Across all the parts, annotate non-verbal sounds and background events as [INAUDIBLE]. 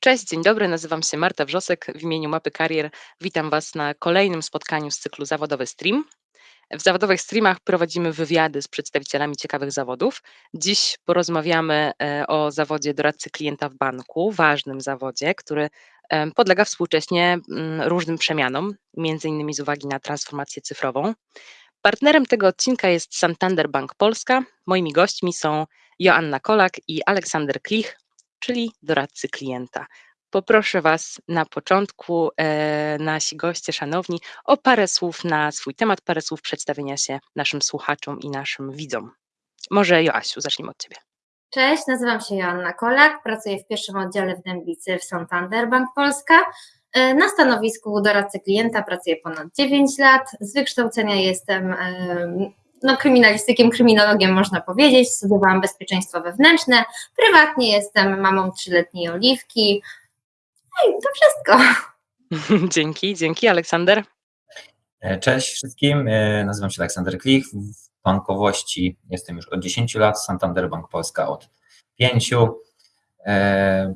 Cześć, dzień dobry, nazywam się Marta Wrzosek w imieniu Mapy Karier. Witam Was na kolejnym spotkaniu z cyklu Zawodowy Stream. W zawodowych streamach prowadzimy wywiady z przedstawicielami ciekawych zawodów. Dziś porozmawiamy e, o zawodzie doradcy klienta w banku, ważnym zawodzie, który em, podlega współcześnie mm, różnym przemianom, między innymi z uwagi na transformację cyfrową. Partnerem tego odcinka jest Santander Bank Polska. Moimi gośćmi są Joanna Kolak i Aleksander Klich, czyli doradcy klienta. Poproszę Was na początku, e, nasi goście szanowni, o parę słów na swój temat, parę słów przedstawienia się naszym słuchaczom i naszym widzom. Może Joasiu, zacznijmy od Ciebie. Cześć, nazywam się Joanna Kolak, pracuję w pierwszym oddziale w Dębicy w Santander Bank Polska. E, Na stanowisku doradcy klienta pracuję ponad 9 lat. Z wykształcenia jestem e, no, kryminalistykiem, kryminologiem można powiedzieć. Studiowałam bezpieczeństwo wewnętrzne. Prywatnie jestem mamą trzyletniej Oliwki. No i to wszystko. [LAUGHS] dzięki, dzięki. Aleksander? E, Cześć wszystkim, e, nazywam się Aleksander Klich. W bankowości jestem już od 10 lat, Santander Bank Polska od 5. E,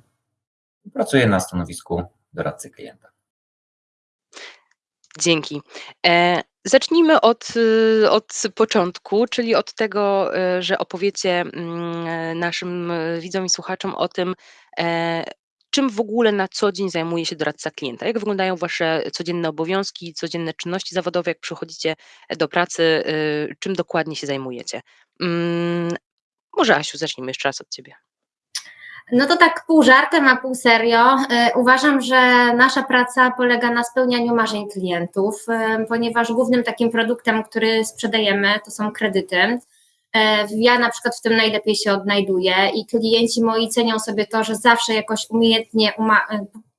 Pracuję na stanowisku doradcy klienta. Dzięki. Zacznijmy od, y, od początku, czyli od tego, e, że opowiecie mm, e, naszym e, widzom i słuchaczom o tym, e, czym w ogóle na co dzień zajmuje się doradca klienta. Jak wyglądają Wasze codzienne obowiązki, codzienne czynności zawodowe, jak przychodzicie do pracy, y, czym dokładnie się zajmujecie. Mm, Może Asiu, zacznijmy jeszcze raz od Ciebie. No to tak pół żartem, a pół serio. E, Uważam, że nasza praca polega na spełnianiu marzeń klientów, e, ponieważ głównym takim produktem, który sprzedajemy, to są kredyty. E, Ja na przykład w tym najlepiej się odnajduję i klienci moi cenią sobie to, że zawsze jakoś umiejętnie,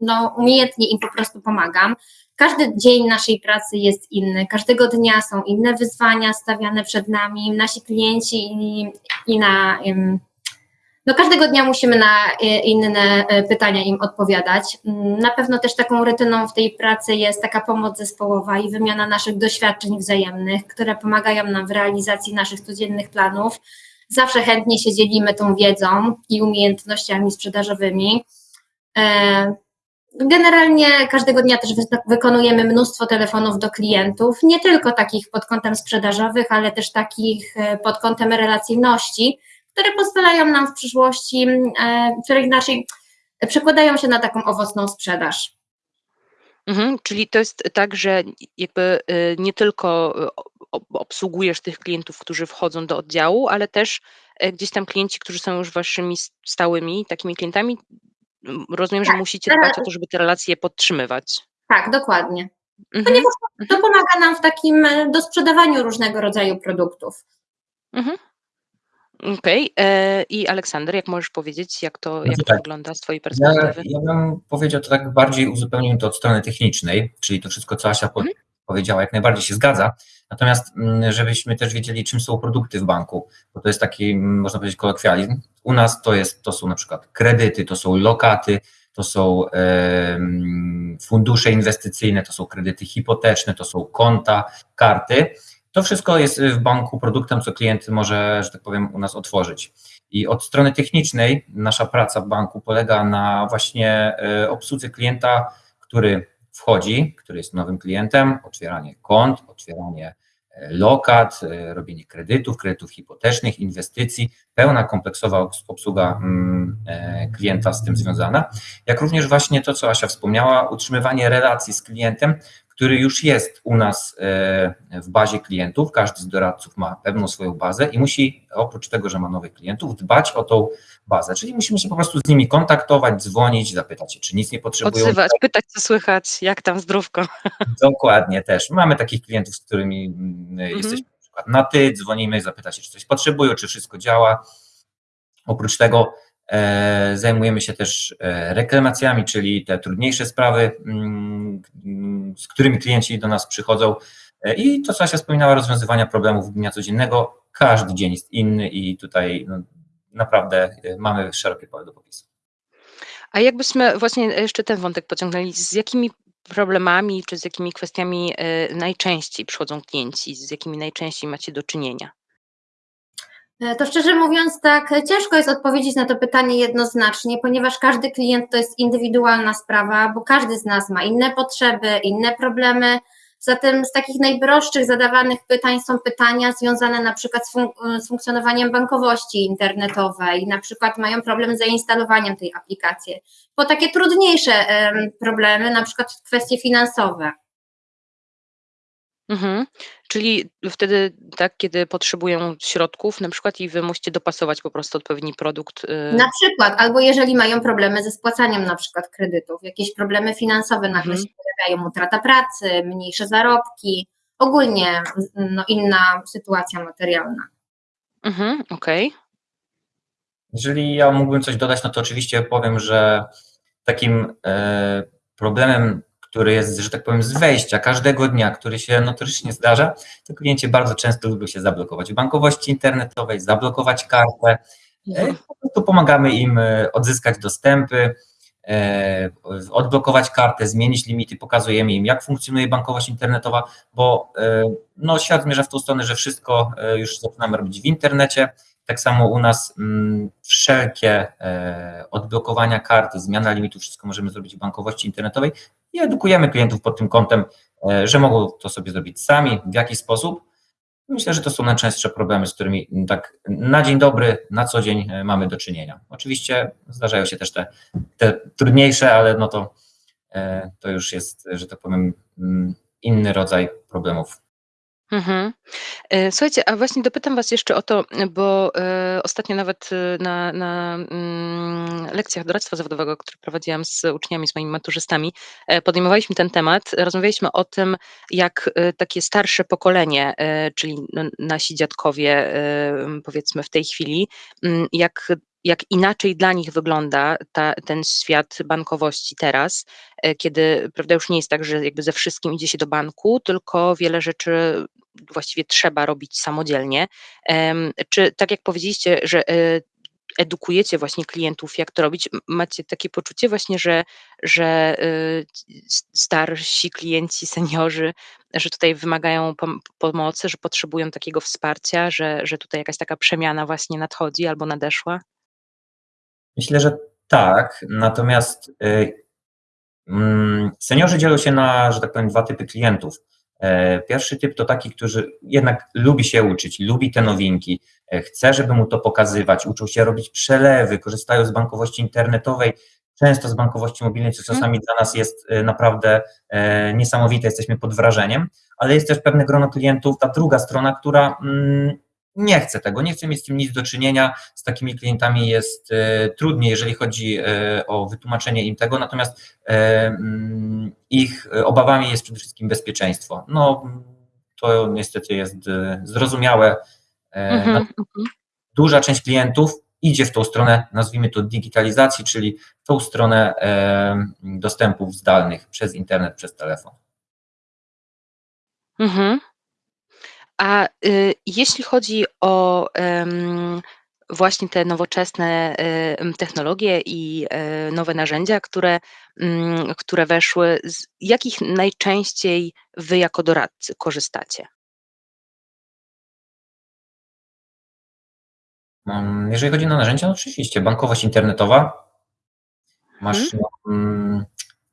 no, umiejętnie im po prostu pomagam. Każdy dzień naszej pracy jest inny, każdego dnia są inne wyzwania stawiane przed nami, nasi klienci i, i na. em, no każdego dnia musimy na e, inne e, pytania im odpowiadać. Mm, Na pewno też taką rutyną w tej pracy jest taka pomoc zespołowa i wymiana naszych doświadczeń wzajemnych, które pomagają nam w realizacji naszych codziennych planów. Zawsze chętnie się dzielimy tą wiedzą i umiejętnościami sprzedażowymi. E, Generalnie każdego dnia też wy- wykonujemy mnóstwo telefonów do klientów, nie tylko takich pod kątem sprzedażowych, ale też takich pod kątem relacyjności, które pozwalają nam w przyszłości, e, które inaczej przekładają się na taką owocną sprzedaż. Mhm, czyli to jest tak, że jakby y, nie tylko o- obsługujesz tych klientów, którzy wchodzą do oddziału, ale też e, gdzieś tam klienci, którzy są już waszymi stałymi takimi klientami. Rozumiem, że Tak, musicie teraz- dbać o to, żeby te relacje podtrzymywać. Tak, dokładnie. Mhm, Ponieważ to pomaga nam w takim e, dosprzedawaniu różnego rodzaju produktów. mhm. Okej. e, I Aleksander, jak możesz powiedzieć, jak to, jak to tak. wygląda z twojej Ja, perspektywy? ja bym powiedział to tak bardziej uzupełnił to od strony technicznej, czyli to wszystko, co Asia Mhm. powiedziała, jak najbardziej się zgadza. Natomiast mm, żebyśmy też wiedzieli, czym są produkty w banku, bo to jest taki, mm, można powiedzieć, kolokwializm. U nas to, jest, to są na przykład kredyty, to są lokaty, to są em, fundusze inwestycyjne, to są kredyty hipoteczne, to są konta, karty. To wszystko jest w banku produktem, co klient może, że tak powiem, u nas otworzyć. I od strony technicznej nasza praca w banku polega na właśnie e, obsłudze klienta, który wchodzi, który jest nowym klientem, otwieranie kont, otwieranie e, lokat, robienie kredytów, kredytów hipotecznych, inwestycji, pełna kompleksowa obs- obsługa mm, klienta z tym związana, jak również właśnie to, co Asia wspomniała, utrzymywanie relacji z klientem, który już jest u nas e, w bazie klientów. Każdy z doradców ma pewną swoją bazę i musi oprócz tego, że ma nowych klientów, dbać o tą bazę. Czyli musimy się po prostu z nimi kontaktować, dzwonić, zapytać się, czy nic nie potrzebują. Odzywać, pytać, co słychać, jak tam zdrówko. [LAUGHS] Dokładnie też. Mamy takich klientów, z którymi mm, jesteśmy na przykład na ty, dzwonimy, zapytać się, czy coś potrzebują, czy wszystko działa. Oprócz tego zajmujemy się też e, reklamacjami, czyli te trudniejsze sprawy, mm, z którymi klienci do nas przychodzą. E, I to, co Asia wspominała, rozwiązywania problemów dnia codziennego. Każdy dzień jest inny i tutaj no, naprawdę e, mamy szerokie pole do popisu. A jakbyśmy właśnie jeszcze ten wątek pociągnęli, z jakimi problemami czy z jakimi kwestiami e, najczęściej przychodzą klienci, z jakimi najczęściej macie do czynienia? E, to szczerze mówiąc, tak ciężko jest odpowiedzieć na to pytanie jednoznacznie, ponieważ każdy klient to jest indywidualna sprawa, bo każdy z nas ma inne potrzeby, inne problemy. Zatem z takich najprostszych zadawanych pytań są pytania związane na przykład z, z funkcjonowaniem bankowości internetowej, na przykład mają problem z zainstalowaniem tej aplikacji. Po takie trudniejsze em, problemy, na przykład kwestie finansowe. Mhm. Czyli wtedy tak, kiedy potrzebują środków na przykład i wy musicie dopasować po prostu odpowiedni produkt, y Na przykład, albo jeżeli mają problemy ze spłacaniem na przykład kredytów, jakieś problemy finansowe nagle Mhm. się pojawiają, utrata pracy, mniejsze zarobki, ogólnie no, inna sytuacja materialna. Mhm, okej. Jeżeli ja mógłbym coś dodać, no to oczywiście powiem, że takim e, problemem, który jest, że tak powiem, z wejścia każdego dnia, który się notorycznie zdarza, to klienci bardzo często lubią się zablokować w bankowości internetowej, zablokować kartę. E, Mhm. Po prostu pomagamy im e, odzyskać dostępy, e, odblokować kartę, zmienić limity, pokazujemy im, jak funkcjonuje bankowość internetowa, bo no, świat zmierza w tą stronę, że wszystko już zaczynamy robić w internecie. Tak samo u nas mm, wszelkie e, odblokowania karty, zmiana limitu, wszystko możemy zrobić w bankowości internetowej i edukujemy klientów pod tym kątem, e, że mogą to sobie zrobić sami, w jaki sposób. Myślę, że to są najczęstsze problemy, z którymi mm, tak na dzień dobry, na co dzień e, mamy do czynienia. Oczywiście zdarzają się też te, te trudniejsze, ale no to, e, to już jest, że tak powiem, mm, inny rodzaj problemów. Mhm. E, Słuchajcie, a właśnie dopytam was jeszcze o to, bo, e, ostatnio nawet, y, na na, mm, lekcjach doradztwa zawodowego, które prowadziłam z uczniami, z moimi maturzystami, e, podejmowaliśmy ten temat. Rozmawialiśmy o tym, jak, y, takie starsze pokolenie, e, czyli n nasi dziadkowie, e, powiedzmy w tej chwili, jak jak inaczej dla nich wygląda ta ten świat bankowości teraz, e, kiedy, prawda, już nie jest tak, że jakby ze wszystkim idzie się do banku, tylko wiele rzeczy właściwie trzeba robić samodzielnie. Czy tak jak powiedzieliście, że, e, edukujecie właśnie klientów, jak to robić, macie takie poczucie właśnie, że że, s starsi klienci, seniorzy, że tutaj wymagają pom pomocy, że potrzebują takiego wsparcia, że że tutaj jakaś taka przemiana właśnie nadchodzi albo nadeszła? Myślę, że tak, natomiast y, mm, seniorzy dzielą się na, że tak powiem, dwa typy klientów. E, Pierwszy typ to taki, który jednak lubi się uczyć, lubi te nowinki, e, chce, żeby mu to pokazywać, uczą się robić przelewy, korzystają z bankowości internetowej, często z bankowości mobilnej, co Mhm. czasami dla nas jest e, naprawdę niesamowite, jesteśmy pod wrażeniem, ale jest też pewne grono klientów, ta druga strona, która mm, nie chce tego, nie chce mieć z tym nic do czynienia. Z takimi klientami jest e, trudniej, jeżeli chodzi e, o wytłumaczenie im tego, natomiast e, mm, ich obawami jest przede wszystkim bezpieczeństwo. No, to niestety jest e, zrozumiałe. E, Mhm, mhm. Duża część klientów idzie w tą stronę, nazwijmy to digitalizacji, czyli w tą stronę e, dostępów zdalnych przez internet, przez telefon. Mhm. A, y, jeśli chodzi o, em, właśnie te nowoczesne, technologie i, e, nowe narzędzia, które, mm, które weszły, z jakich najczęściej wy jako doradcy korzystacie? Mm, Jeżeli chodzi o narzędzia, no oczywiście bankowość internetowa. Masz, Mhm. mm,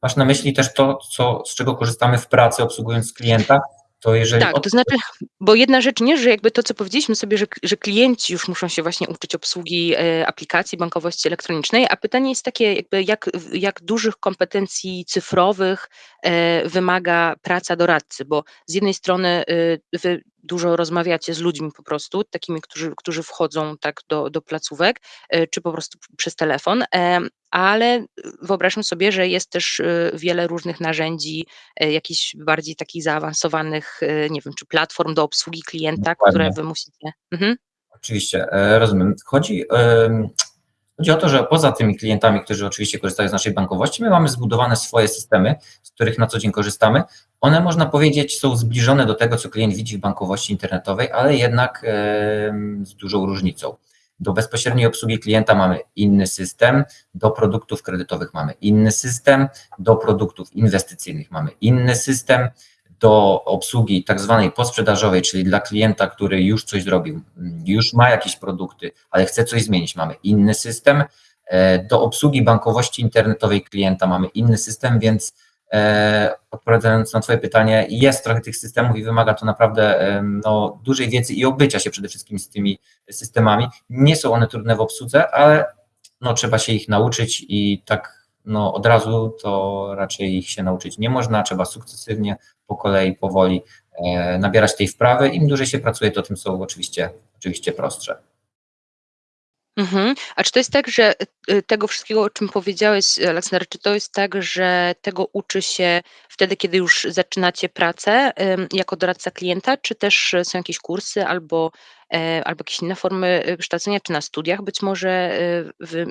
masz na myśli też to, co, z czego korzystamy w pracy, obsługując klienta? To jeżeli Tak, od... to znaczy, bo jedna rzecz nie, że jakby to, co powiedzieliśmy sobie, że, że klienci już muszą się właśnie uczyć obsługi e, aplikacji bankowości elektronicznej, a pytanie jest takie, jakby jak, jak dużych kompetencji cyfrowych e, wymaga praca doradcy, bo z jednej strony e, wy dużo rozmawiacie z ludźmi po prostu, takimi, którzy, którzy wchodzą tak do, do placówek, e, czy po prostu przez telefon, e, ale wyobrażam sobie, że jest też e, wiele różnych narzędzi, jakichś bardziej takich zaawansowanych, nie wiem, czy platform do obsługi klienta, które Dokładnie. wy musicie mhm. Oczywiście, rozumiem. Chodzi, chodzi o to, że poza tymi klientami, którzy oczywiście korzystają z naszej bankowości, my mamy zbudowane swoje systemy, z których na co dzień korzystamy. One, można powiedzieć, są zbliżone do tego, co klient widzi w bankowości internetowej, ale jednak z dużą różnicą. Do bezpośredniej obsługi klienta mamy inny system, do produktów kredytowych mamy inny system, do produktów inwestycyjnych mamy inny system, do obsługi tak zwanej posprzedażowej, czyli dla klienta, który już coś zrobił, już ma jakieś produkty, ale chce coś zmienić, mamy inny system. E, do obsługi bankowości internetowej klienta mamy inny system, więc e, odpowiadając na Twoje pytanie, jest trochę tych systemów i wymaga to naprawdę e, no, dużej wiedzy i obycia się przede wszystkim z tymi systemami. Nie są one trudne w obsłudze, ale no, trzeba się ich nauczyć i tak no, od razu to raczej ich się nauczyć nie można, trzeba sukcesywnie, po kolei, powoli e, nabierać tej wprawy. Im dłużej się pracuje, to tym są oczywiście, oczywiście prostsze. Mhm. A czy to jest tak, że y, tego wszystkiego, o czym powiedziałeś, Aleksander, czy to jest tak, że tego uczy się wtedy, kiedy już zaczynacie pracę jako doradca klienta, czy też są jakieś kursy albo E, albo jakieś inne formy y, kształcenia, czy na studiach być może y, w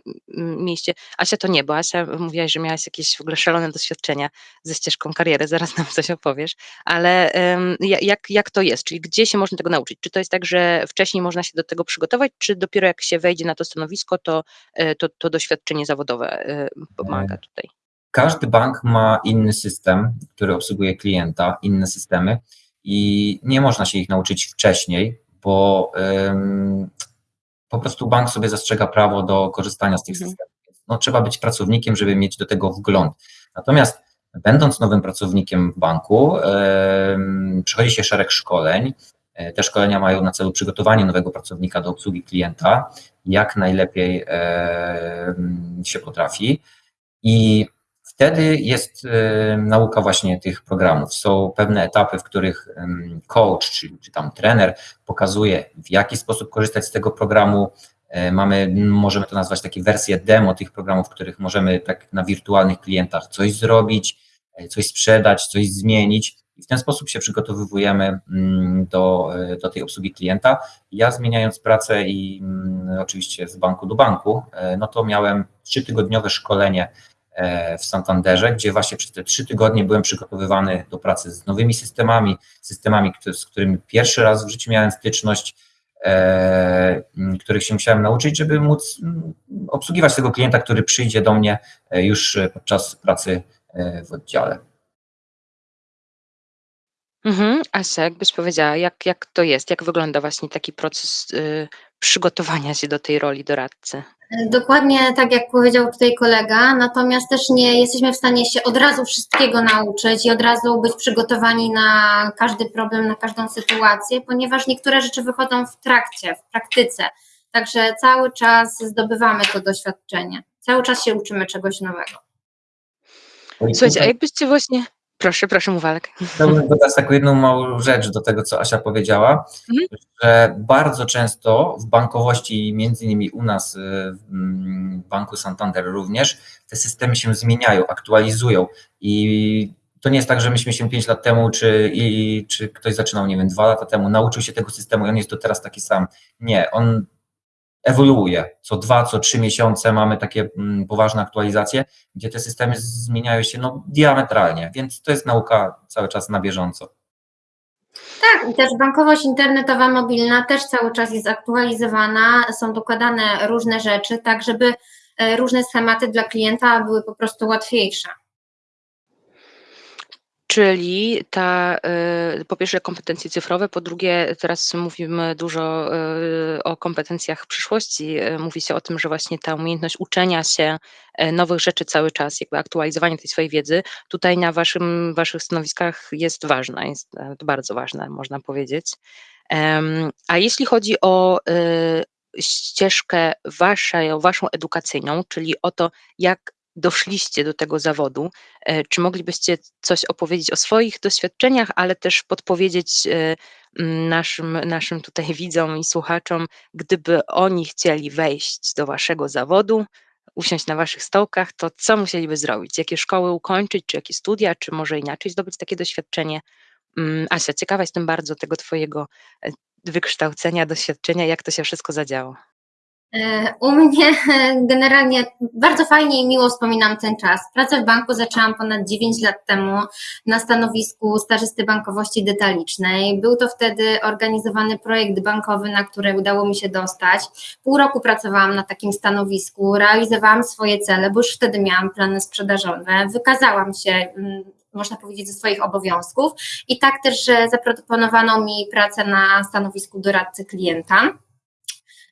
mieście. Asia to nie, bo Asia mówiłaś, że miałaś jakieś w ogóle szalone doświadczenia ze ścieżką kariery, [LAUGHS] zaraz nam coś opowiesz, ale jak, jak to jest, czyli gdzie się można tego nauczyć? Czy to jest tak, że wcześniej można się do tego przygotować, czy dopiero jak się wejdzie na to stanowisko, to, e, to, to doświadczenie zawodowe e, pomaga tutaj? Każdy bank ma inny system, który obsługuje klienta, inne systemy i nie można się ich nauczyć wcześniej, bo po prostu bank sobie zastrzega prawo do korzystania z tych mhm. systemów. No, trzeba być pracownikiem, żeby mieć do tego wgląd. Natomiast będąc nowym pracownikiem w banku, przychodzi się szereg szkoleń. E, te szkolenia mają na celu przygotowanie nowego pracownika do obsługi klienta, jak najlepiej się potrafi. I Wtedy jest y, nauka właśnie tych programów. Są pewne etapy, w których coach, czy, czy tam trener pokazuje, w jaki sposób korzystać z tego programu. E, mamy, możemy to nazwać takie wersje demo tych programów, w których możemy tak na wirtualnych klientach coś zrobić, e, coś sprzedać, coś zmienić. I w ten sposób się przygotowujemy do, do tej obsługi klienta. Ja zmieniając pracę i oczywiście z banku do banku, no to miałem trzytygodniowe szkolenie w Santanderze, gdzie właśnie przez te trzy tygodnie byłem przygotowywany do pracy z nowymi systemami, systemami, z którymi pierwszy raz w życiu miałem styczność, e, których się musiałem nauczyć, żeby móc obsługiwać tego klienta, który przyjdzie do mnie e, już podczas pracy w oddziale. Mhm. Asia, jakbyś powiedziała, jak, jak to jest, jak wygląda właśnie taki proces y, przygotowania się do tej roli doradcy? Dokładnie tak jak powiedział tutaj kolega, natomiast też nie jesteśmy w stanie się od razu wszystkiego nauczyć i od razu być przygotowani na każdy problem, na każdą sytuację, ponieważ niektóre rzeczy wychodzą w trakcie, w praktyce. Także cały czas zdobywamy to doświadczenie. Cały czas się uczymy czegoś nowego. Słuchajcie, a jakbyście właśnie Proszę, proszę, Muwalek. Chciałbym dodać taką jedną małą rzecz do tego, co Asia powiedziała, mhm. że bardzo często w bankowości, między innymi u nas y, w Banku Santander również, te systemy się zmieniają, aktualizują i to nie jest tak, że myśmy się 5 lat temu, czy, i, czy ktoś zaczynał, nie wiem, 2 lata temu, nauczył się tego systemu i on jest to teraz taki sam. Nie, on ewoluuje. Co dwa, co trzy miesiące mamy takie mm, poważne aktualizacje, gdzie te systemy zmieniają się no, diametralnie, więc to jest nauka cały czas na bieżąco. Tak, i też bankowość internetowa, mobilna też cały czas jest aktualizowana, są dokładane różne rzeczy, tak żeby e, różne schematy dla klienta były po prostu łatwiejsze. Czyli ta, y, po pierwsze kompetencje cyfrowe, po drugie teraz mówimy dużo y, o kompetencjach przyszłości. Y, mówi się o tym, że właśnie ta umiejętność uczenia się nowych rzeczy cały czas, jakby aktualizowanie tej swojej wiedzy, tutaj na waszym, waszych stanowiskach jest ważna, jest bardzo ważna, można powiedzieć. A jeśli chodzi o ścieżkę waszą, waszą edukacyjną, czyli o to, jak doszliście do tego zawodu. E, czy moglibyście coś opowiedzieć o swoich doświadczeniach, ale też podpowiedzieć e, naszym, naszym tutaj [LAUGHS] widzom i słuchaczom, gdyby oni chcieli wejść do waszego zawodu, usiąść na waszych stołkach, to co musieliby zrobić? Jakie szkoły ukończyć, czy jakie studia, czy może inaczej zdobyć takie doświadczenie? Mm, Asia, ciekawa jestem bardzo tego twojego e, wykształcenia, doświadczenia, jak to się wszystko zadziało. E, u mnie [LAUGHS] generalnie bardzo fajnie i miło wspominam ten czas. Pracę w banku zaczęłam ponad 9 lat temu na stanowisku stażysty bankowości detalicznej. Był to wtedy organizowany projekt bankowy, na który udało mi się dostać. Pół roku pracowałam na takim stanowisku, realizowałam swoje cele, bo już wtedy miałam plany sprzedażowe. Wykazałam się mm, można powiedzieć, ze swoich obowiązków. I tak też że zaproponowano mi pracę na stanowisku doradcy klienta.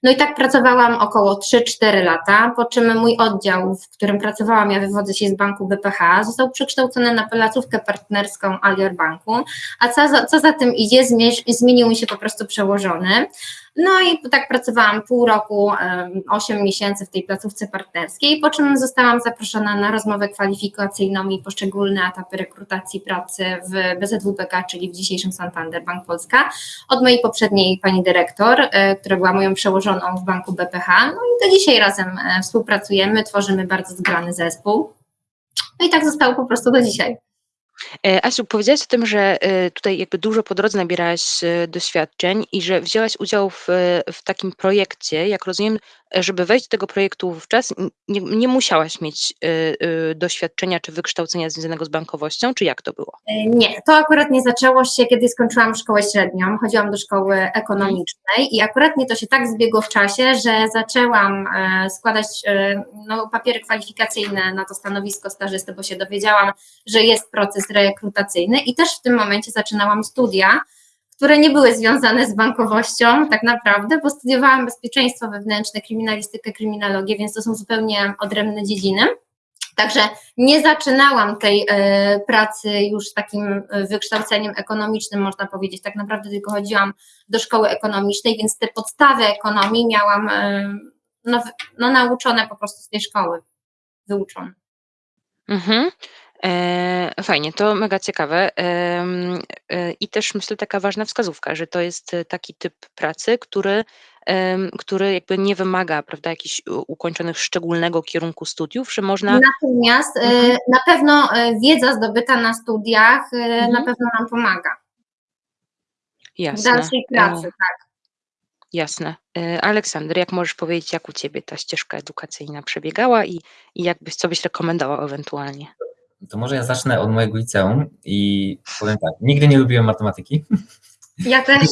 No i tak pracowałam około 3-4 lata, po czym mój oddział, w którym pracowałam, ja wywodzę się z banku BPH, został przekształcony na placówkę partnerską Alior Banku, a co za, co za tym idzie, zmienił mi się po prostu przełożony. No i tak pracowałam pół roku, 8 miesięcy w tej placówce partnerskiej, po czym zostałam zaproszona na rozmowę kwalifikacyjną i poszczególne etapy rekrutacji pracy w BZWPK, czyli w dzisiejszym Santander Bank Polska, od mojej poprzedniej pani dyrektor, e, która była moją przełożoną w banku BPH. No i do dzisiaj razem e, współpracujemy, tworzymy bardzo zgrany zespół. No i tak zostało po prostu do dzisiaj. E, Asiu, powiedziałaś o tym, że e, tutaj jakby dużo po drodze nabierałaś e, doświadczeń i że wzięłaś udział w, w takim projekcie. Jak rozumiem, żeby wejść do tego projektu wówczas, nie, nie musiałaś mieć doświadczenia czy wykształcenia związanego z bankowością, czy jak to było? Nie, to akurat nie zaczęło się, kiedy skończyłam szkołę średnią. Chodziłam do szkoły ekonomicznej i akurat nie to się tak zbiegło w czasie, że zaczęłam składać no, papiery kwalifikacyjne na to stanowisko stażysty, bo się dowiedziałam, że jest proces rekrutacyjny i też w tym momencie zaczynałam studia, które nie były związane z bankowością tak naprawdę, bo studiowałam bezpieczeństwo wewnętrzne, kryminalistykę, kryminologię, więc to są zupełnie odrębne dziedziny. Także nie zaczynałam tej y, pracy już takim wykształceniem ekonomicznym, można powiedzieć. Tak naprawdę tylko chodziłam do szkoły ekonomicznej, więc te podstawy ekonomii miałam y, no, no, nauczone po prostu z tej szkoły, wyuczone. Mhm. E, fajnie, to mega ciekawe. E, I też myślę taka ważna wskazówka, że to jest e, taki typ pracy, który, który jakby nie wymaga, prawda, jakichś ukończonych szczególnego kierunku studiów, że można. Natomiast mhm. na pewno wiedza zdobyta na studiach mhm. na pewno nam pomaga. Jasne. W dalszej pracy, tak. Jasne. Aleksander, jak możesz powiedzieć, jak u Ciebie ta ścieżka edukacyjna przebiegała i, i jakbyś, co byś rekomendował ewentualnie? To może ja zacznę od mojego liceum i powiem tak, nigdy nie lubiłem matematyki. Ja też.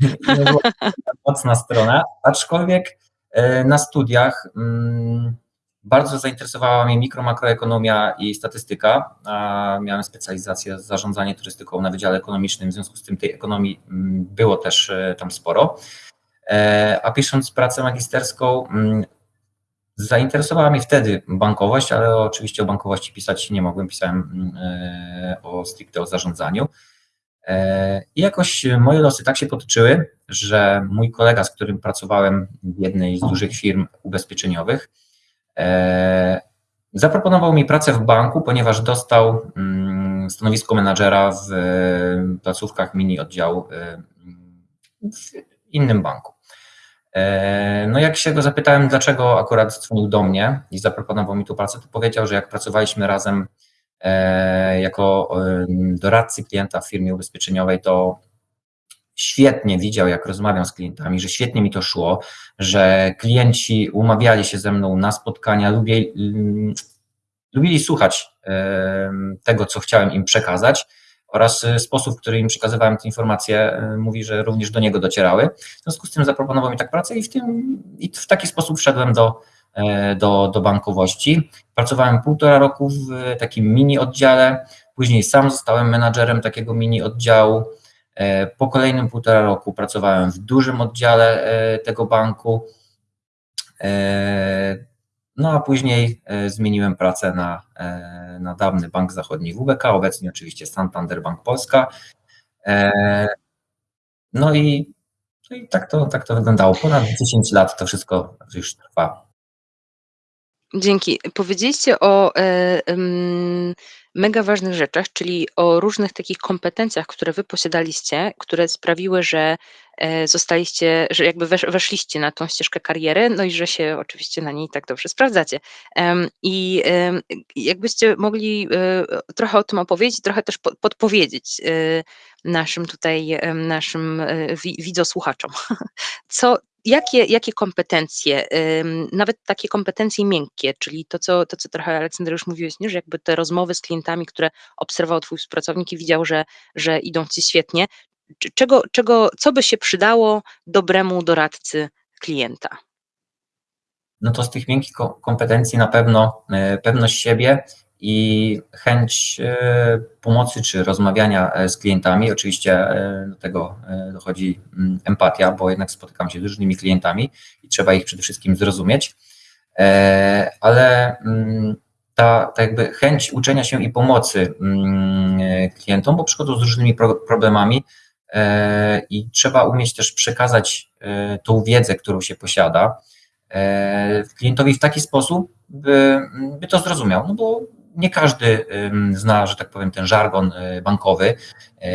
[LAUGHS] mocna strona, aczkolwiek e, na studiach mm, bardzo zainteresowała mnie mikro, makroekonomia i statystyka. Miałem specjalizację zarządzanie turystyką na Wydziale Ekonomicznym, w związku z tym tej ekonomii mm, było też e, tam sporo. E, a pisząc pracę magisterską, mm, Zainteresowała mnie wtedy bankowość, ale oczywiście o bankowości pisać nie mogłem, pisałem e, o stricte o zarządzaniu. E, I jakoś moje losy tak się potoczyły, że mój kolega, z którym pracowałem w jednej z dużych firm ubezpieczeniowych, e, zaproponował mi pracę w banku, ponieważ dostał mm, stanowisko menadżera w placówkach mini oddziału w innym banku. E, no jak się go zapytałem, dlaczego akurat dzwonił do mnie i zaproponował mi tu pracę, to powiedział, że jak pracowaliśmy razem e, jako doradcy klienta w firmie ubezpieczeniowej, to świetnie widział, jak rozmawiam z klientami, że świetnie mi to szło, że klienci umawiali się ze mną na spotkania, lubili, lubili słuchać tego, co chciałem im przekazać oraz y, sposób, w którym im przekazywałem te informacje, y, mówi, że również do niego docierały. W związku z tym zaproponował mi tak pracę i w, tym, i w taki sposób wszedłem do, e, do, do bankowości. Pracowałem półtora roku w takim mini oddziale, później sam zostałem menadżerem takiego mini oddziału. E, po kolejnym półtora roku pracowałem w dużym oddziale e, tego banku. No a później e, zmieniłem pracę na, e, na dawny Bank Zachodni WBK, obecnie oczywiście Santander Bank Polska. E, no i, no i tak, to, tak to wyglądało. Ponad 10 lat to wszystko już trwa. Dzięki. Powiedzieliście o e, mega ważnych rzeczach, czyli o różnych takich kompetencjach, które wy posiadaliście, które sprawiły, że e, zostaliście, że jakby wesz, weszliście na tą ścieżkę kariery, no i że się oczywiście na niej tak dobrze sprawdzacie. I jakbyście mogli e, trochę o tym opowiedzieć, trochę też podpowiedzieć naszym tutaj, naszym widzosłuchaczom. [LAUGHS] Co, jakie, jakie kompetencje, nawet takie kompetencje miękkie, czyli to co, to, co trochę Aleksander już mówiłeś, nie? że jakby te rozmowy z klientami, które obserwował twój współpracownik i widział, że, że idą ci świetnie, czego, czego, co by się przydało dobremu doradcy klienta? No to z tych miękkich kompetencji na pewno e, pewność siebie i chęć e, pomocy czy rozmawiania e, z klientami. Oczywiście e, do tego dochodzi mm, empatia, bo jednak spotykam się z różnymi klientami i trzeba ich przede wszystkim zrozumieć. Ale mm, ta, ta jakby chęć uczenia się i pomocy mm, klientom, bo przychodzą z różnymi pro, problemami i trzeba umieć też przekazać tą wiedzę, którą się posiada klientowi w taki sposób, by, by to zrozumiał. No bo nie każdy zna, że tak powiem, ten żargon y, bankowy,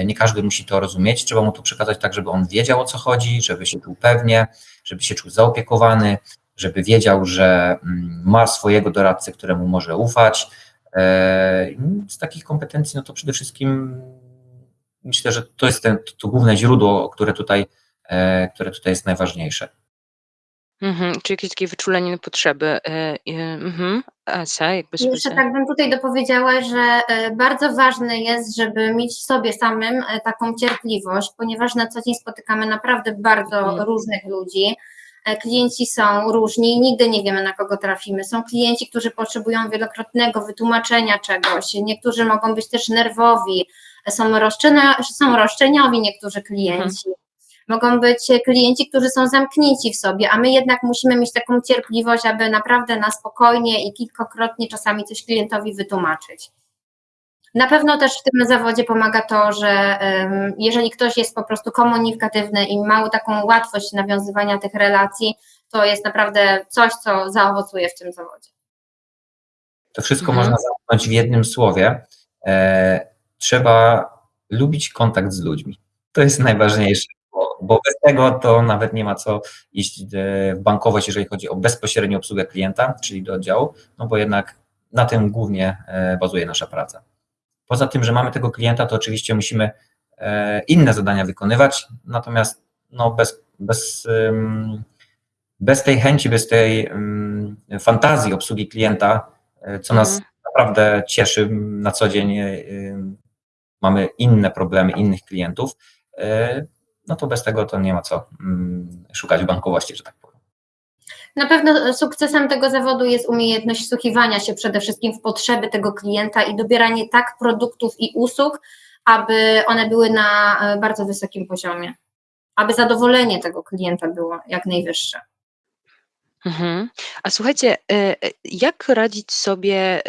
y, nie każdy musi to rozumieć. Trzeba mu to przekazać tak, żeby on wiedział o co chodzi, żeby się czuł pewnie, żeby się czuł zaopiekowany, żeby wiedział, że ma swojego doradcę, któremu może ufać. E, Z takich kompetencji, no to przede wszystkim myślę, że to jest ten, to główne źródło, które tutaj, które tutaj jest najważniejsze. Mhm, czy jakieś takie wyczulenie na potrzeby, e, e, mhm. Jakby Jeszcze tak bym tutaj dopowiedziała, że e, bardzo ważne jest, żeby mieć w sobie samym e, taką cierpliwość, ponieważ na co dzień spotykamy naprawdę bardzo Mhm. różnych ludzi. E, Klienci są różni i nigdy nie wiemy, na kogo trafimy. Są klienci, którzy potrzebują wielokrotnego wytłumaczenia czegoś, niektórzy mogą być też nerwowi, są, roszczenia, są roszczeniowi niektórzy klienci. Mogą być klienci, którzy są zamknięci w sobie, a my jednak musimy mieć taką cierpliwość, aby naprawdę na spokojnie i kilkakrotnie czasami coś klientowi wytłumaczyć. Na pewno też w tym zawodzie pomaga to, że jeżeli ktoś jest po prostu komunikatywny i ma taką łatwość nawiązywania tych relacji, to jest naprawdę coś, co zaowocuje w tym zawodzie. To wszystko Mhm. można zamknąć w jednym słowie. E, trzeba lubić kontakt z ludźmi. To jest najważniejsze, bo, bez tego to nawet nie ma co iść e, w bankowość, jeżeli chodzi o bezpośrednią obsługę klienta, czyli do oddziału, no bo jednak na tym głównie e, bazuje nasza praca. Poza tym, że mamy tego klienta, to oczywiście musimy e, inne zadania wykonywać, natomiast no bez, bez, bez tej chęci, bez tej fantazji obsługi klienta, co nas Mhm. naprawdę cieszy na co dzień. Mamy inne problemy, innych klientów, no to bez tego to nie ma co ym, szukać bankowości, że tak powiem. Na pewno sukcesem tego zawodu jest umiejętność wsłuchiwania się przede wszystkim w potrzeby tego klienta i dobieranie tak produktów i usług, aby one były na e, bardzo wysokim poziomie, aby zadowolenie tego klienta było jak najwyższe. Mhm. A słuchajcie, e, e, jak radzić sobie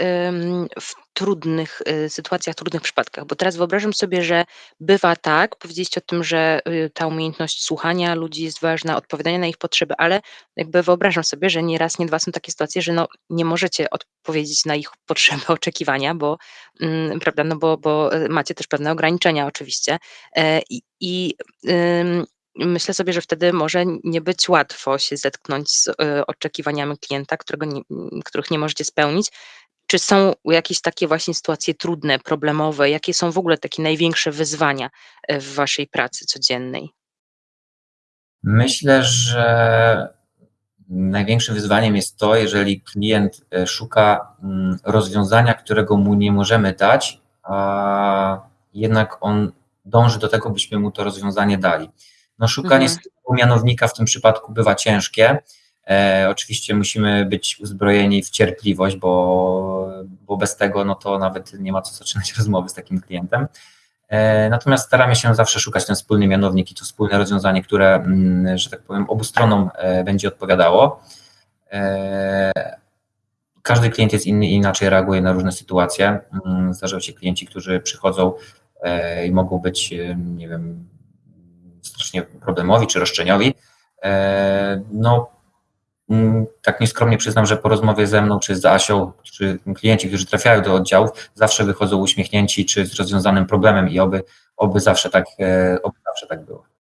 w trudnych e, sytuacjach, trudnych przypadkach? Bo teraz wyobrażam sobie, że bywa tak, powiedzieliście o tym, że y, ta umiejętność słuchania ludzi jest ważna, odpowiadania na ich potrzeby, ale jakby wyobrażam sobie, że nie raz, nie dwa są takie sytuacje, że no, nie możecie odpowiedzieć na ich [LAUGHS] potrzeby, oczekiwania, bo, mm, prawda, no bo, bo macie też pewne ograniczenia oczywiście. I, i Myślę sobie, że wtedy może nie być łatwo się zetknąć z y, oczekiwaniami klienta, którego nie, których nie możecie spełnić. Czy są jakieś takie właśnie sytuacje trudne, problemowe? Jakie są w ogóle takie największe wyzwania y, w waszej pracy codziennej? Myślę, że największym wyzwaniem jest to, jeżeli klient e, szuka mm, rozwiązania, którego mu nie możemy dać, a jednak on dąży do tego, byśmy mu to rozwiązanie dali. No, szukanie Mhm. mianownika w tym przypadku bywa ciężkie. E, oczywiście musimy być uzbrojeni w cierpliwość, bo, bo bez tego no to nawet nie ma co zaczynać [LAUGHS] rozmowy z takim klientem. E, Natomiast staramy się zawsze szukać ten wspólny mianownik i to wspólne rozwiązanie, które, mm, że tak powiem, obu stronom e, będzie odpowiadało. E, Każdy klient jest inny i inaczej reaguje na różne sytuacje. Mm, Zdarzają się klienci, którzy przychodzą e, i mogą być, e, nie wiem, strasznie problemowi czy roszczeniowi. E, No, mm, tak nieskromnie przyznam, że po rozmowie ze mną, czy z Asią, czy klienci, którzy trafiają do oddziałów, zawsze wychodzą uśmiechnięci, czy z rozwiązanym problemem i oby, oby, zawsze, tak, e, oby zawsze tak było.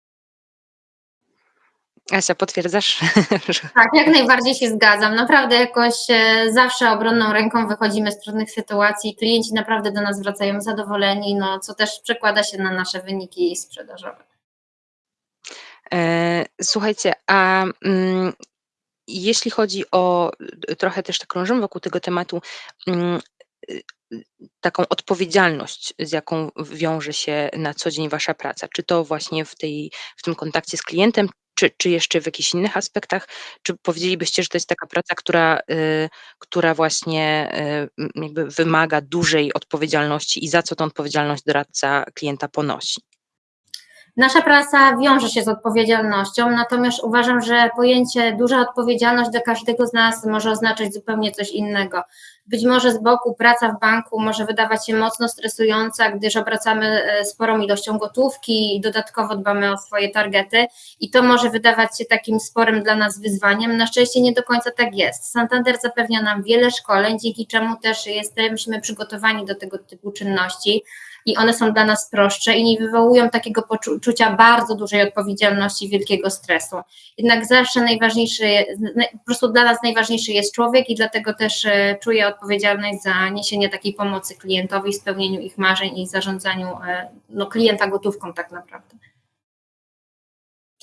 Asia, potwierdzasz? [LAUGHS] Tak, jak najbardziej się zgadzam. Naprawdę jakoś e, zawsze obronną ręką wychodzimy z trudnych sytuacji. Klienci naprawdę do nas wracają zadowoleni, no, co też przekłada się na nasze wyniki sprzedażowe. E, Słuchajcie, a mm, jeśli chodzi o y, trochę też tak krążymy wokół tego tematu, mm, y, taką odpowiedzialność, z jaką wiąże się na co dzień wasza praca, czy to właśnie w, tej, w tym kontakcie z klientem, czy, czy jeszcze w jakichś innych aspektach? Czy powiedzielibyście, że to jest taka praca, która, y, która właśnie y, jakby wymaga dużej odpowiedzialności i za co tą odpowiedzialność doradca klienta ponosi? Nasza praca wiąże się z odpowiedzialnością, natomiast uważam, że pojęcie duża odpowiedzialność dla każdego z nas może oznaczać zupełnie coś innego. Być może z boku praca w banku może wydawać się mocno stresująca, gdyż obracamy e, sporą ilością gotówki i dodatkowo dbamy o swoje targety i to może wydawać się takim sporym dla nas wyzwaniem. Na szczęście nie do końca tak jest. Santander zapewnia nam wiele szkoleń, dzięki czemu też jesteśmy przygotowani do tego typu czynności i one są dla nas prostsze i nie wywołują takiego poczucia bardzo dużej odpowiedzialności, wielkiego stresu. Jednak zawsze najważniejszy, po prostu dla nas najważniejszy jest człowiek i dlatego też e, czuję odpowiedzialność za niesienie takiej pomocy klientowi, spełnieniu ich marzeń i zarządzaniu e, no, klienta gotówką tak naprawdę.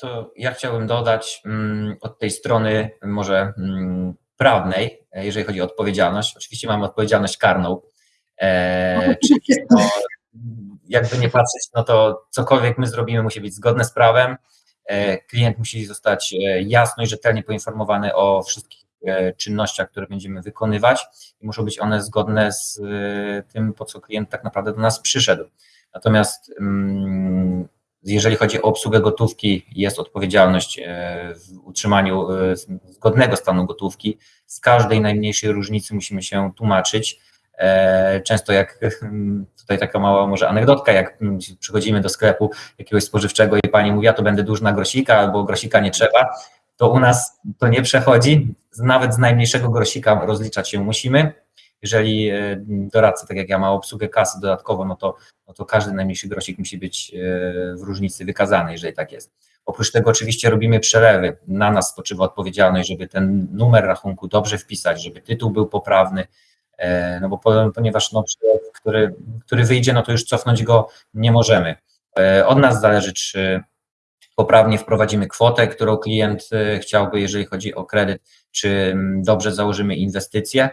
To ja chciałbym dodać mm, od tej strony może mm, prawnej, e, jeżeli chodzi o odpowiedzialność. Oczywiście mamy odpowiedzialność karną, e, czyli no, jakby nie patrzeć, no to cokolwiek my zrobimy musi być zgodne z prawem. E, klient musi zostać e, jasno i rzetelnie poinformowany o wszystkich e, czynnościach, które będziemy wykonywać i muszą być one zgodne z tym, po co klient tak naprawdę do nas przyszedł. Natomiast mm, jeżeli chodzi o obsługę gotówki, jest odpowiedzialność w utrzymaniu zgodnego stanu gotówki. Z każdej najmniejszej różnicy musimy się tłumaczyć. Często jak [LAUGHS] Tutaj taka mała może anegdotka, jak mm, przychodzimy do sklepu jakiegoś spożywczego i pani mówi, ja to będę duż na grosika albo grosika nie trzeba, to u nas to nie przechodzi. Nawet z najmniejszego grosika rozliczać się musimy. Jeżeli e, doradca, tak jak ja, ma obsługę kasy dodatkowo, no to, no to każdy najmniejszy grosik musi być e, w różnicy wykazany, jeżeli tak jest. Oprócz tego oczywiście robimy przelewy. Na nas spoczywa odpowiedzialność, żeby ten numer rachunku dobrze wpisać, żeby tytuł był poprawny, no bo ponieważ no, który, który wyjdzie, no to już cofnąć go nie możemy. E, od nas zależy, czy poprawnie wprowadzimy kwotę, którą klient e, chciałby, jeżeli chodzi o kredyt, czy mm, dobrze założymy inwestycje,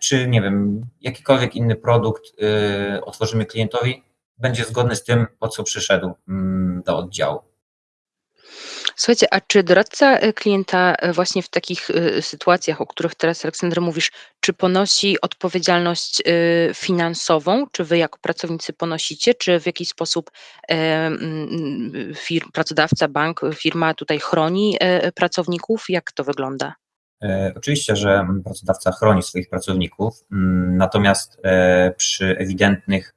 czy nie wiem, jakikolwiek inny produkt otworzymy klientowi, będzie zgodny z tym, po co przyszedł mm, do oddziału. Słuchajcie, a czy doradca e, klienta e, właśnie w takich e, sytuacjach, o których teraz Aleksander mówisz, czy ponosi odpowiedzialność finansową? Czy wy jako pracownicy ponosicie, czy w jakiś sposób pracodawca, bank, firma tutaj chroni pracowników? Jak to wygląda? Oczywiście, że pracodawca chroni swoich pracowników, natomiast przy ewidentnych,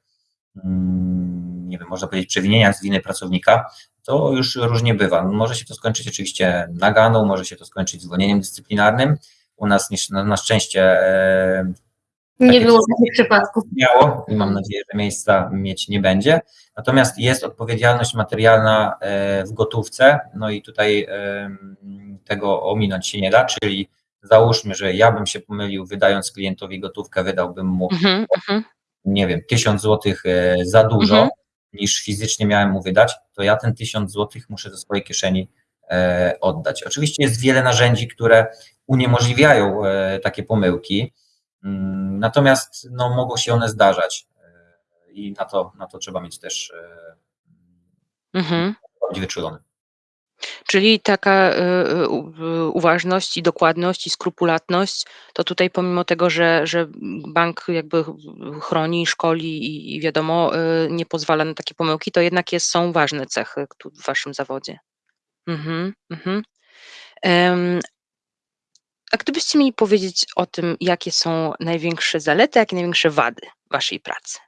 nie wiem, można powiedzieć, przewinieniach z winy pracownika, to już różnie bywa. Może się to skończyć oczywiście naganą, może się to skończyć zwolnieniem dyscyplinarnym. U nas na, na szczęście e, nie było takich przypadków. Miało i mam nadzieję, że miejsca mieć nie będzie. Natomiast jest odpowiedzialność materialna e, w gotówce, no i tutaj e, tego ominąć się nie da, czyli załóżmy, że ja bym się pomylił, wydając klientowi gotówkę, wydałbym mu, mm -hmm. nie wiem, tysiąc złotych e, za dużo. Mm -hmm niż fizycznie miałem mu wydać, to ja ten 1000 złotych muszę ze swojej kieszeni e, oddać. Oczywiście jest wiele narzędzi, które uniemożliwiają e, takie pomyłki, mm, natomiast no, mogą się one zdarzać e, i na to, na to trzeba mieć też mhm. wyczulony. Czyli taka y, y, uważność i dokładność i skrupulatność, to tutaj pomimo tego, że, że bank jakby chroni, szkoli i, wiadomo, y, nie pozwala na takie pomyłki, to jednak jest, są ważne cechy w waszym zawodzie. Mhm, mhm. A gdybyście mieli powiedzieć o tym, jakie są największe zalety, jakie największe wady waszej pracy?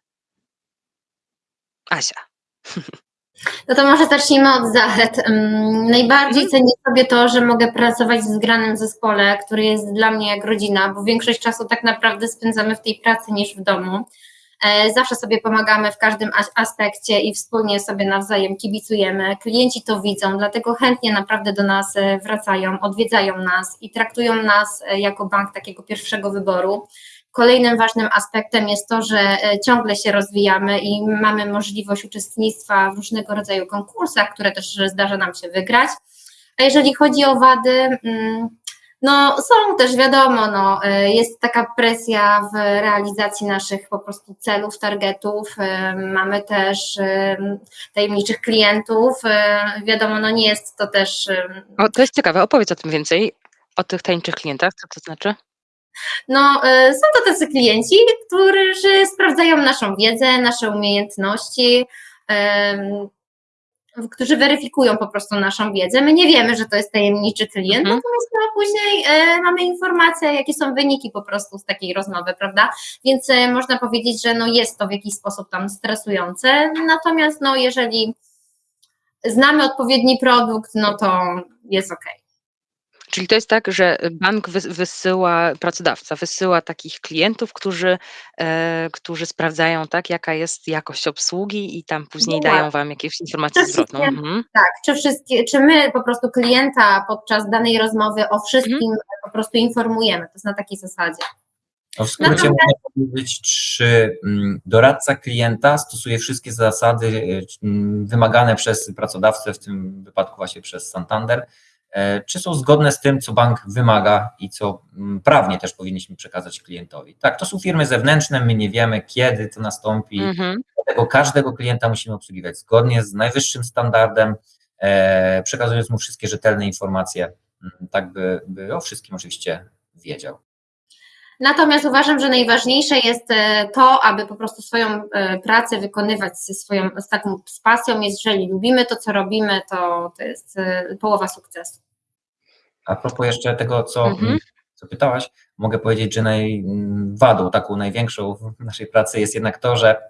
Asia. [LAUGHS] No to może zacznijmy od zalet. Najbardziej mhm. cenię sobie to, że mogę pracować w zgranym zespole, który jest dla mnie jak rodzina, bo większość czasu tak naprawdę spędzamy w tej pracy niż w domu. E, zawsze sobie pomagamy w każdym aspekcie i wspólnie sobie nawzajem kibicujemy. Klienci to widzą, dlatego chętnie naprawdę do nas e, wracają, odwiedzają nas i traktują nas e, jako bank takiego pierwszego wyboru. Kolejnym ważnym aspektem jest to, że e, ciągle się rozwijamy i mamy możliwość uczestnictwa w różnego rodzaju konkursach, które też zdarza nam się wygrać. A jeżeli chodzi o wady, mm, No, są też wiadomo, no, y, jest taka presja w realizacji naszych po prostu celów, targetów. Mamy też tajemniczych klientów. Wiadomo, no nie jest to też O, to jest ciekawe, opowiedz o tym więcej, o tych tajemniczych klientach, co to znaczy? No, y, są to tacy klienci, którzy sprawdzają naszą wiedzę, nasze umiejętności, którzy weryfikują po prostu naszą wiedzę. My nie wiemy, że to jest tajemniczy klient, Mhm. natomiast no, później e, mamy informację, jakie są wyniki po prostu z takiej rozmowy, prawda? Więc e, można powiedzieć, że no, jest to w jakiś sposób tam stresujące, natomiast no, jeżeli znamy odpowiedni produkt, no to jest ok. Czyli to jest tak, że bank wys wysyła pracodawca wysyła takich klientów, którzy, e, którzy sprawdzają, tak, jaka jest jakość obsługi i tam później Dokładnie. dają wam jakieś informację To zwrotną. wszystkie- Mhm. Tak, czy wszystkie, czy my po prostu klienta podczas danej rozmowy o wszystkim po prostu informujemy, to jest na takiej zasadzie. No w skrócie Natomiast- można powiedzieć, czy mm, doradca klienta stosuje wszystkie zasady y, mm, wymagane przez pracodawcę, w tym wypadku właśnie przez Santander, e, czy są zgodne z tym, co bank wymaga i co mm, prawnie też powinniśmy przekazać klientowi. Tak, to są firmy zewnętrzne, my nie wiemy, kiedy to nastąpi, Mhm. dlatego każdego klienta musimy obsługiwać zgodnie z najwyższym standardem, e, przekazując mu wszystkie rzetelne informacje, mm, tak by, by o wszystkim oczywiście wiedział. Natomiast uważam, że najważniejsze jest e, to, aby po prostu swoją e, pracę wykonywać ze swoją, z taką z pasją. Jeżeli lubimy to, co robimy, to, to jest e, połowa sukcesu. A propos jeszcze tego, co, Mhm. co pytałaś, mogę powiedzieć, że naj, wadą taką największą w naszej pracy jest jednak to, że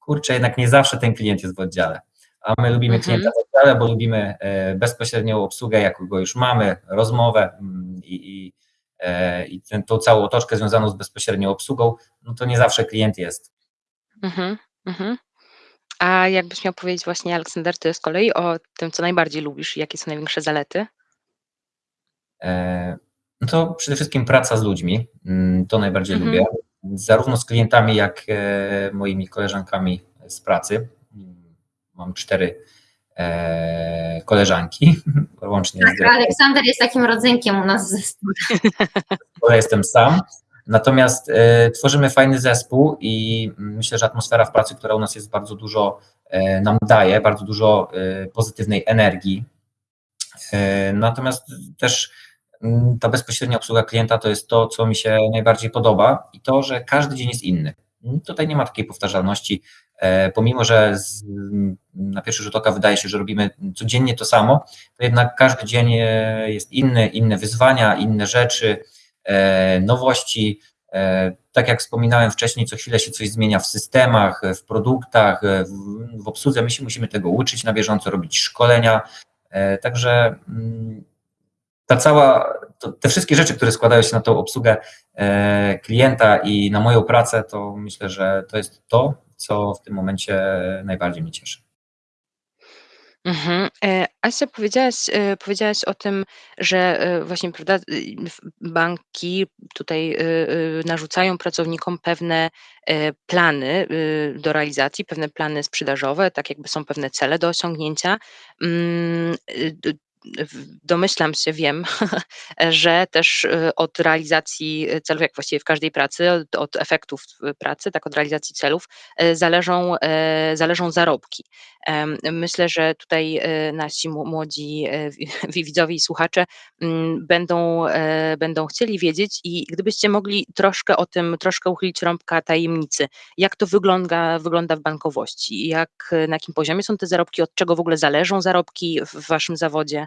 kurczę, jednak nie zawsze ten klient jest w oddziale. A my lubimy Mhm. klienta w oddziale, bo lubimy e, bezpośrednią obsługę, jaką go już mamy, rozmowę mm, i, i, e, i tę tą całą otoczkę związaną z bezpośrednią obsługą, no to nie zawsze klient jest. Mhm. Mhm. A jakbyś miał powiedzieć właśnie, Aleksander, ty z kolei o tym, co najbardziej lubisz i jakie są największe zalety? E, No to przede wszystkim praca z ludźmi, mm, to najbardziej Mhm. lubię, zarówno z klientami, jak e, moimi koleżankami z pracy. Mm, Mam cztery e, koleżanki, [LAUGHS] łącznie z Tak, dyrektorem, Aleksander jest takim rodzynkiem u nas w zespole. [LAUGHS] ja jestem sam. Natomiast tworzymy fajny zespół i myślę, że atmosfera w pracy, która u nas jest bardzo dużo nam daje, bardzo dużo pozytywnej energii. Natomiast też ta bezpośrednia obsługa klienta to jest to, co mi się najbardziej podoba i to, że każdy dzień jest inny. Mm, Tutaj nie ma takiej powtarzalności, e, pomimo że z, na pierwszy rzut oka wydaje się, że robimy codziennie to samo, to jednak każdy dzień e, jest inny, inne wyzwania, inne rzeczy, e, nowości. Tak jak wspominałem wcześniej, co chwilę się coś zmienia w systemach, w produktach, w, w obsłudze. My się musimy tego uczyć na bieżąco, robić szkolenia. Także mm, ta cała, to, te wszystkie rzeczy, które składają się na tą obsługę e, klienta i na moją pracę, to myślę, że to jest to, co w tym momencie najbardziej mnie cieszy. Mhm. E, Asia, powiedziałaś, e, powiedziałaś o tym, że e, właśnie prawda, y, banki tutaj y, y, narzucają pracownikom pewne plany do realizacji, pewne plany sprzedażowe, tak jakby są pewne cele do osiągnięcia. Domyślam się, wiem, [LAUGHS] że też y, od realizacji celów, jak właściwie w każdej pracy, od, od efektów y, pracy, tak od realizacji celów, e, zależą, e, zależą zarobki. Myślę, że tutaj e, nasi młodzi e, wi- [LAUGHS] wi- widzowie i słuchacze mm, będą, e, będą chcieli wiedzieć i gdybyście mogli troszkę o tym, troszkę uchylić rąbka tajemnicy, jak to wygląda, wygląda w bankowości, jak, na jakim poziomie są te zarobki, od czego w ogóle zależą zarobki w waszym zawodzie?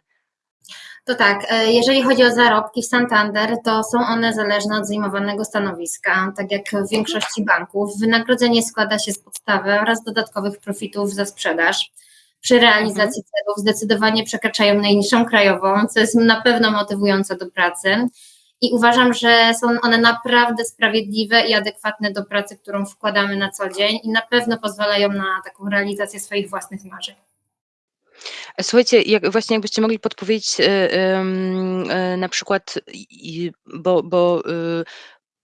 To tak, e, jeżeli chodzi o zarobki w Santander, to są one zależne od zajmowanego stanowiska. Tak jak w większości banków, wynagrodzenie składa się z podstawy oraz dodatkowych profitów za sprzedaż. Przy realizacji celów zdecydowanie przekraczają najniższą krajową, co jest na pewno motywujące do pracy. I uważam, że są one naprawdę sprawiedliwe i adekwatne do pracy, którą wkładamy na co dzień i na pewno pozwalają na taką realizację swoich własnych marzeń. Słuchajcie, jak właśnie jakbyście mogli podpowiedzieć, y, y, na przykład, bo bo, y,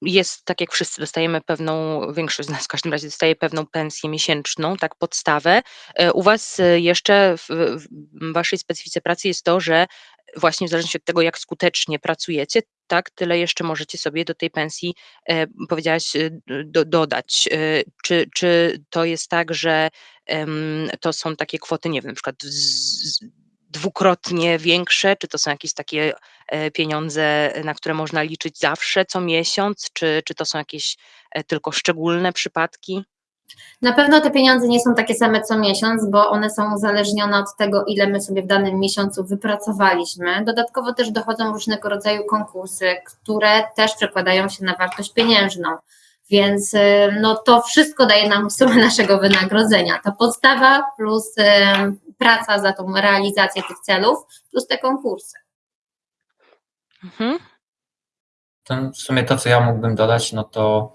jest tak jak wszyscy dostajemy pewną większość z nas w każdym razie dostaje pewną pensję miesięczną, tak, podstawę. E, u was, jeszcze w w waszej specyfice pracy jest to, że właśnie w zależności od tego, jak skutecznie pracujecie, tak, tyle jeszcze możecie sobie do tej pensji, e, powiedziałaś, y, do dodać. E, czy czy to jest tak, że, to są takie kwoty, nie wiem, na przykład z dwukrotnie większe, czy to są jakieś takie, e, pieniądze, na które można liczyć zawsze, co miesiąc, czy czy to są jakieś, e, tylko szczególne przypadki? Na pewno te pieniądze nie są takie same co miesiąc, bo one są uzależnione od tego, ile my sobie w danym miesiącu wypracowaliśmy. Dodatkowo też dochodzą różnego rodzaju konkursy, które też przekładają się na wartość pieniężną. Więc y, no, to wszystko daje nam sumę naszego wynagrodzenia. Ta podstawa plus y, praca za tą realizację tych celów, plus te konkursy. Mhm. To w sumie to, co ja mógłbym dodać, no to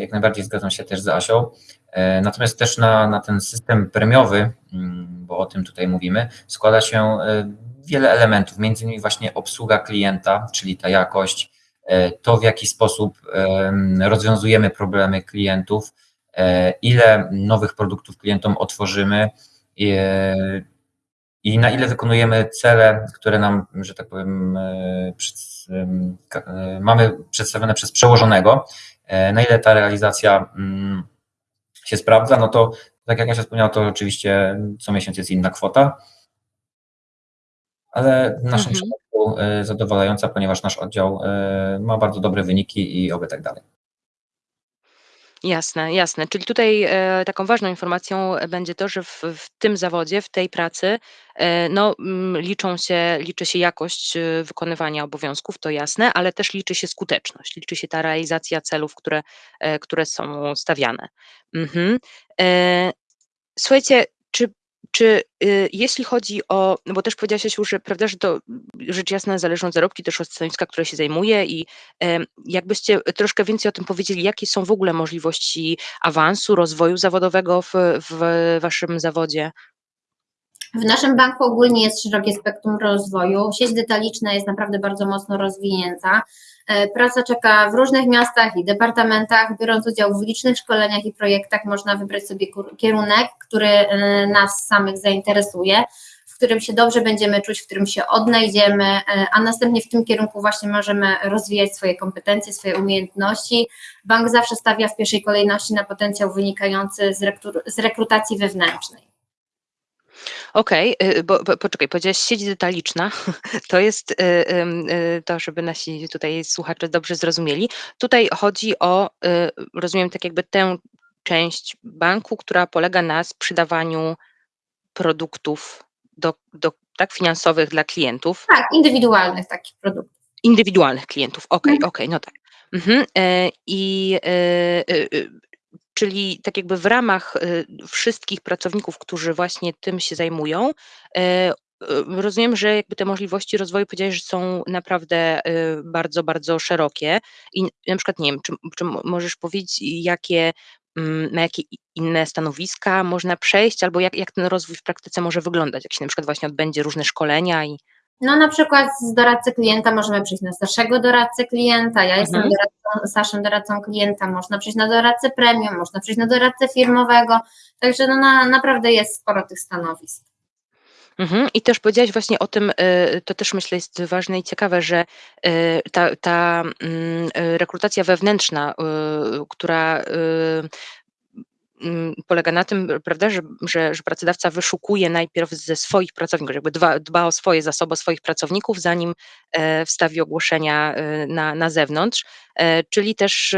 jak najbardziej zgadzam się też z Asią. E, Natomiast też na, na ten system premiowy, mm, bo o tym tutaj mówimy, składa się e, wiele elementów, między innymi właśnie obsługa klienta, czyli ta jakość, e, to w jaki sposób em, rozwiązujemy problemy klientów, e, ile nowych produktów klientom otworzymy i, e, na ile wykonujemy cele, które nam, że tak powiem, e, e, mamy przedstawione przez przełożonego, e, na ile ta realizacja mm, się sprawdza, no to tak jak Asia wspomniała, to oczywiście co miesiąc jest inna kwota, ale w naszym Mhm. przypadku e, zadowalająca, ponieważ nasz oddział e, ma bardzo dobre wyniki i oby tak dalej. Jasne, jasne. Czyli tutaj, e, taką ważną informacją będzie to, że w w tym zawodzie, w tej pracy, e, no, mm, liczą się liczy się jakość, y, wykonywania obowiązków, to jasne, ale też liczy się skuteczność, liczy się ta realizacja celów, które, e, które są stawiane. Mhm. E, słuchajcie, czy czy, y, jeśli chodzi o no bo też powiedziałaś, Jasiu, że prawda, że to rzecz jasna zależą zarobki też od stanowiska, które się zajmuje i, jakbyście troszkę więcej o tym powiedzieli, jakie są w ogóle możliwości awansu, rozwoju zawodowego w w waszym zawodzie? W naszym banku ogólnie jest szerokie spektrum rozwoju. Sieć detaliczna jest naprawdę bardzo mocno rozwinięta. E, Praca czeka w różnych miastach i departamentach. Biorąc udział w licznych szkoleniach i projektach, można wybrać sobie kierunek, który e, nas samych zainteresuje, w którym się dobrze będziemy czuć, w którym się odnajdziemy, e, a następnie w tym kierunku właśnie możemy rozwijać swoje kompetencje, swoje umiejętności. Bank zawsze stawia w pierwszej kolejności na potencjał wynikający z rekrutacji wewnętrznej. Okej, y, bo bo poczekaj, powiedziałaś sieć detaliczna. [LAUGHS] To jest, y, ym, y, to żeby nasi tutaj słuchacze dobrze zrozumieli. Tutaj chodzi o, y, rozumiem, tak jakby tę część banku, która polega na sprzedawaniu produktów do do tak, finansowych dla klientów. Tak, indywidualnych takich produktów. Indywidualnych klientów. Okej, Mhm. okej, no tak. Mhm, e, i, y, y, y, czyli tak jakby w ramach, y, wszystkich pracowników, którzy właśnie tym się zajmują, e, y, rozumiem, że jakby te możliwości rozwoju powiedziałeś, że są naprawdę, y, bardzo, bardzo szerokie i na przykład, nie wiem, czy czy możesz powiedzieć, jakie, mm, na jakie inne stanowiska można przejść, albo jak jak ten rozwój w praktyce może wyglądać, jak się na przykład właśnie odbędzie różne szkolenia i No na przykład z doradcy klienta możemy przejść na starszego doradcę klienta, ja jestem Mhm. doradcą, starszym doradcą klienta, można przejść na doradcę premium, można przejść na doradcę firmowego, także no na, naprawdę jest sporo tych stanowisk. Mhm. I też powiedziałaś właśnie o tym, y, to też myślę jest ważne i ciekawe, że y, ta ta, mm, y, rekrutacja wewnętrzna, która, polega na tym, prawda, że że że pracodawca wyszukuje najpierw ze swoich pracowników, jakby dba dba o swoje zasoby, swoich pracowników, zanim, e, wstawi ogłoszenia, y, na na zewnątrz. E, czyli też,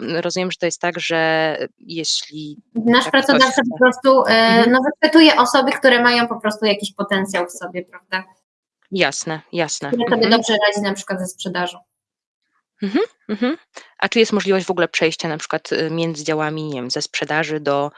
rozumiem, że to jest tak, że jeśli Nasz ktoś pracodawca chce po prostu e, Mhm. no, wychwytuje osoby, które mają po prostu jakiś potencjał w sobie, prawda? Jasne, jasne. Które sobie Mhm. dobrze radzi na przykład ze sprzedażą. Mhm, mhm. A czy jest możliwość w ogóle przejścia na przykład, y, między działami, nie wiem, ze sprzedaży do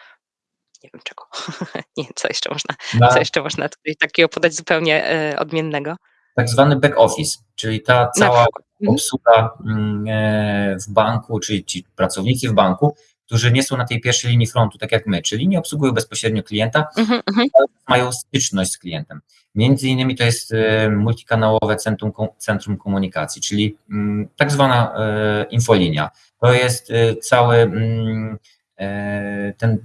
nie wiem czego? [LAUGHS] Nie, co jeszcze można co Na jeszcze można tutaj takiego podać zupełnie, e, odmiennego? tak zwany back office, czyli ta cała. Mhm. obsługa mm, e, w banku, czyli ci pracownicy w banku, którzy nie są na tej pierwszej linii frontu, tak jak my, czyli nie obsługują bezpośrednio klienta, mhm. ale mają styczność z klientem. Między innymi to jest e, multikanałowe centrum, centrum komunikacji, czyli mm, tak zwana e, infolinia. To jest e, cały mm, ten,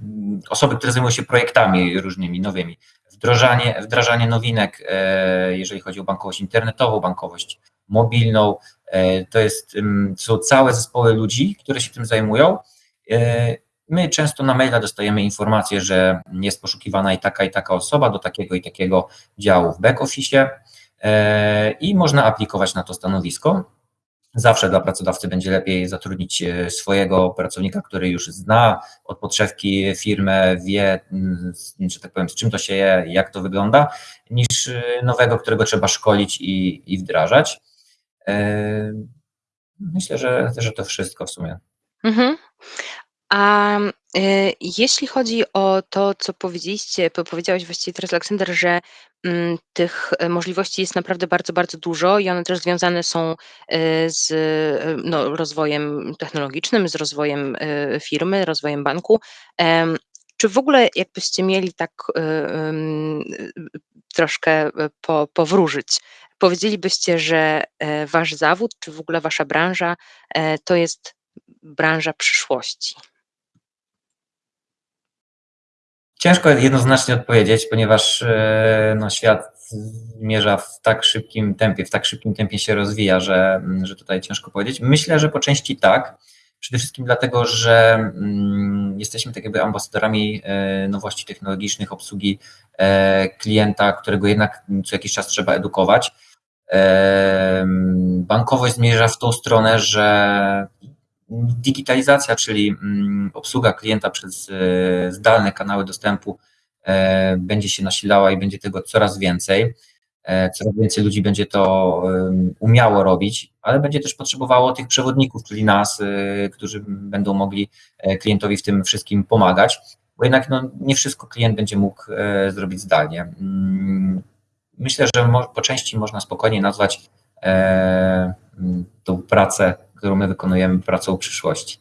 osoby, które zajmują się projektami różnymi, nowymi, wdrażanie, wdrażanie nowinek, jeżeli chodzi o bankowość internetową, bankowość mobilną, to jest, ym, są całe zespoły ludzi, które się tym zajmują. E, My często na maila dostajemy informację, że jest poszukiwana i taka i taka osoba do takiego i takiego działu w back office e, i można aplikować na to stanowisko. Zawsze dla pracodawcy będzie lepiej zatrudnić e, swojego pracownika, który już zna od podszewki firmę, wie, mm, że tak powiem, z czym to się je, jak to wygląda, niż nowego, którego trzeba szkolić i, i wdrażać. Myślę, że, że to wszystko w sumie. Mhm. A, y, jeśli chodzi o to, co powiedzieliście powiedziałeś właściwie teraz Aleksander, że, mm, tych, e, możliwości jest naprawdę bardzo, bardzo dużo i one też związane są, y, z, y, no, rozwojem technologicznym, z rozwojem, firmy, rozwojem banku. czy w ogóle jakbyście mieli tak, troszkę, po powróżyć, powiedzielibyście, że, e, wasz zawód, czy w ogóle wasza branża, e, to jest branża przyszłości? Ciężko jednoznacznie odpowiedzieć, ponieważ e, no, świat zmierza w tak szybkim tempie, w tak szybkim tempie się rozwija, że, że tutaj ciężko powiedzieć. Myślę, że po części tak. Przede wszystkim dlatego, że mm, jesteśmy tak jakby ambasadorami e, nowości technologicznych, obsługi e, klienta, którego jednak co jakiś czas trzeba edukować. Bankowość zmierza w tą stronę, że digitalizacja, czyli mm, obsługa klienta przez e, zdalne kanały dostępu e, będzie się nasilała i będzie tego coraz więcej. E, coraz więcej ludzi będzie to umiało robić, ale będzie też potrzebowało tych przewodników, czyli nas, którzy będą mogli klientowi w tym wszystkim pomagać, bo jednak no, nie wszystko klient będzie mógł zrobić zdalnie. Mm, myślę, że po części można spokojnie nazwać tą pracę którą my wykonujemy pracą przyszłości.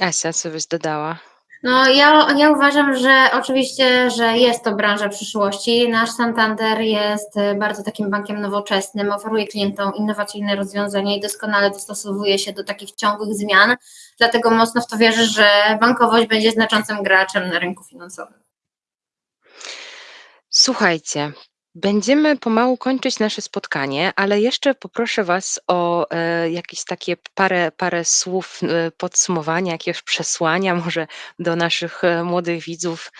Asia, co byś dodała? No, ja, ja uważam, że oczywiście, że jest to branża przyszłości. Nasz Santander jest y, bardzo takim bankiem nowoczesnym, oferuje klientom innowacyjne rozwiązania i doskonale dostosowuje się do takich ciągłych zmian. Dlatego mocno w to wierzę, że bankowość będzie znaczącym graczem na rynku finansowym. Słuchajcie, Będziemy pomału kończyć nasze spotkanie, ale jeszcze poproszę Was o e, jakieś takie parę, parę słów e, podsumowania, jakiegoś przesłania może do naszych e, młodych widzów.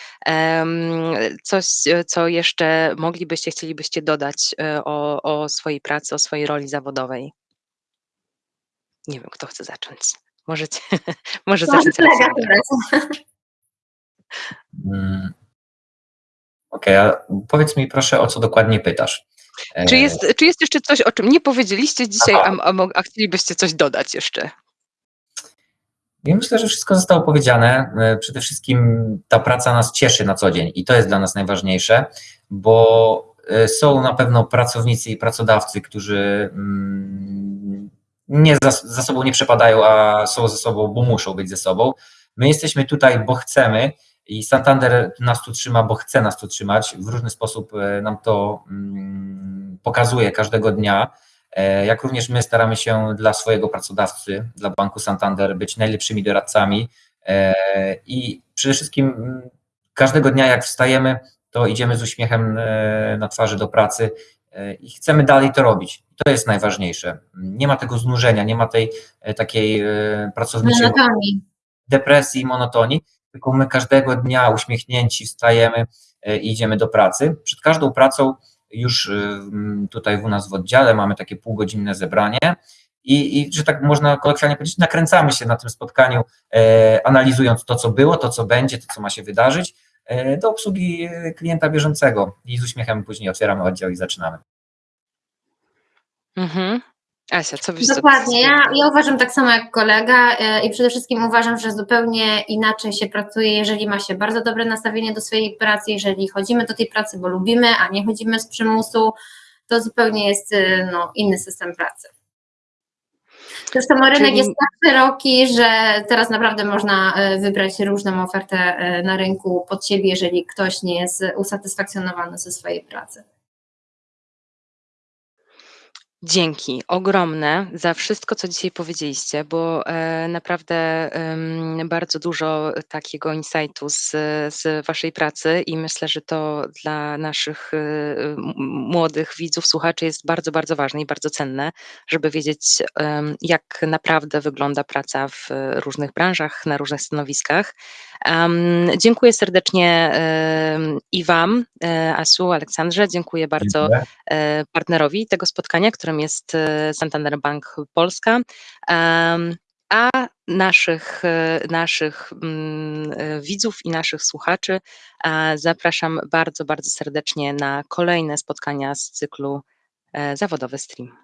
coś, co jeszcze moglibyście, chcielibyście dodać o, o swojej pracy, o swojej roli zawodowej. Nie wiem, kto chce zacząć. Możecie, [LAUGHS] może zacząć. Okej, okay, a powiedz mi proszę, o co dokładnie pytasz. Czy jest, czy jest jeszcze coś, o czym nie powiedzieliście dzisiaj, a, a, a chcielibyście coś dodać jeszcze? Ja myślę, że wszystko zostało powiedziane. E, przede wszystkim ta praca nas cieszy na co dzień i to jest dla nas najważniejsze, bo e, są na pewno pracownicy i pracodawcy, którzy mm, nie za, za sobą nie przepadają, a są ze sobą, bo muszą być ze sobą. My jesteśmy tutaj, bo chcemy i Santander nas tu trzyma, bo chce nas tu trzymać. W różny sposób e, nam to mm, pokazuje każdego dnia. E, jak również my staramy się dla swojego pracodawcy, dla Banku Santander być najlepszymi doradcami e, i przede wszystkim mm, każdego dnia jak wstajemy, to idziemy z uśmiechem na twarzy do pracy i chcemy dalej to robić. To jest najważniejsze. Nie ma tego znużenia, nie ma tej takiej pracowniczej depresji, monotonii, tylko my każdego dnia uśmiechnięci wstajemy e, i idziemy do pracy. Przed każdą pracą już e, tutaj u nas w oddziale mamy takie półgodzinne zebranie i, i że tak można kolokwialnie powiedzieć, nakręcamy się na tym spotkaniu, e, analizując to, co było, to, co będzie, to, co ma się wydarzyć, e, do obsługi klienta bieżącego i z uśmiechem później otwieramy oddział i zaczynamy. Mhm. Asia, co byś Dokładnie, ja, ja uważam tak samo jak kolega e, i przede wszystkim uważam, że zupełnie inaczej się pracuje, jeżeli ma się bardzo dobre nastawienie do swojej pracy, jeżeli chodzimy do tej pracy, bo lubimy, a nie chodzimy z przymusu, to zupełnie jest e, no, inny system pracy. Zresztą rynek Czyli... jest tak szeroki, że teraz naprawdę można e, wybrać różną ofertę na rynku pod siebie, jeżeli ktoś nie jest usatysfakcjonowany ze swojej pracy. Dzięki ogromne za wszystko, co dzisiaj powiedzieliście, bo e, naprawdę em, bardzo dużo takiego insightu z, z Waszej pracy i myślę, że to dla naszych e, m- młodych widzów, słuchaczy jest bardzo, bardzo ważne i bardzo cenne, żeby wiedzieć, em, jak naprawdę wygląda praca w różnych branżach, na różnych stanowiskach. Dziękuję serdecznie em, i Wam, e, Asu, Aleksandrze. Dziękuję bardzo Dziękuję. e, partnerowi tego spotkania, którym jest e, Santander Bank Polska. A naszych, e, naszych mm, e, widzów i naszych słuchaczy zapraszam bardzo, bardzo serdecznie na kolejne spotkania z cyklu Zawodowy Stream.